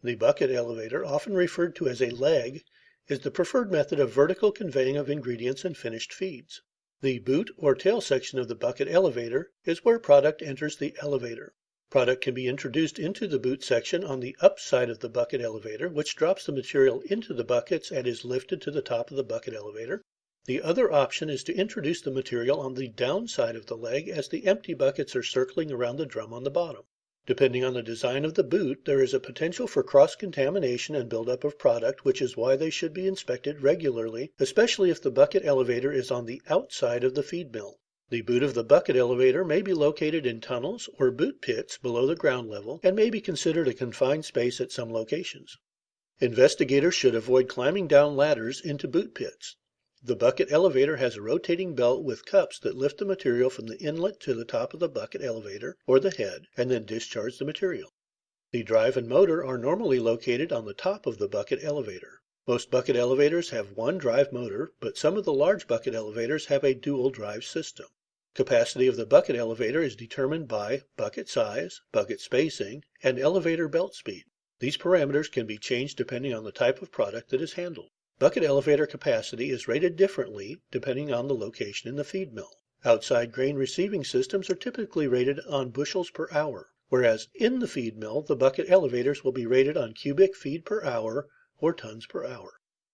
The bucket elevator, often referred to as a leg, is the preferred method of vertical conveying of ingredients and finished feeds. The boot or tail section of the bucket elevator is where product enters the elevator. Product can be introduced into the boot section on the up side of the bucket elevator, which drops the material into the buckets and is lifted to the top of the bucket elevator. The other option is to introduce the material on the down side of the leg as the empty buckets are circling around the drum on the bottom. Depending on the design of the boot, there is a potential for cross contamination and buildup of product, which is why they should be inspected regularly, especially if the bucket elevator is on the outside of the feed mill. The boot of the bucket elevator may be located in tunnels or boot pits below the ground level and may be considered a confined space at some locations. Investigators should avoid climbing down ladders into boot pits. The bucket elevator has a rotating belt with cups that lift the material from the inlet to the top of the bucket elevator, or the head, and then discharge the material. The drive and motor are normally located on the top of the bucket elevator. Most bucket elevators have one drive motor, but some of the large bucket elevators have a dual drive system. Capacity of the bucket elevator is determined by bucket size, bucket spacing, and elevator belt speed. These parameters can be changed depending on the type of product that is handled. Bucket elevator capacity is rated differently depending on the location in the feed mill. Outside grain receiving systems are typically rated on bushels per hour, whereas in the feed mill the bucket elevators will be rated on cubic feet per hour or tons per hour.